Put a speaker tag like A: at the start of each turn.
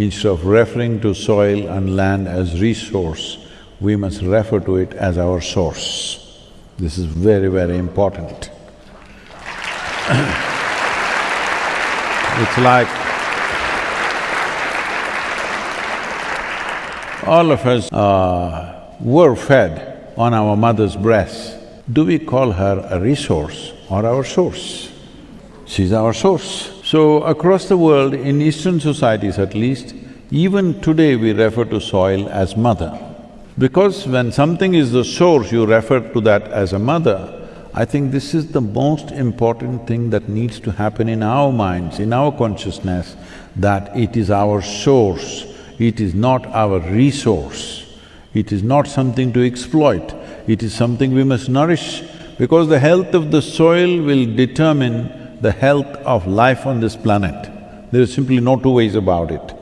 A: instead of referring to soil and land as resource, we must refer to it as our source. This is very, very important. it's like all of us uh, were fed on our mother's breast. Do we call her a resource or our source? She's our source. So across the world, in Eastern societies at least, even today we refer to soil as mother. Because when something is the source, you refer to that as a mother, I think this is the most important thing that needs to happen in our minds, in our consciousness, that it is our source, it is not our resource. It is not something to exploit, it is something we must nourish because the health of the soil will determine the health of life on this planet. There is simply no two ways about it.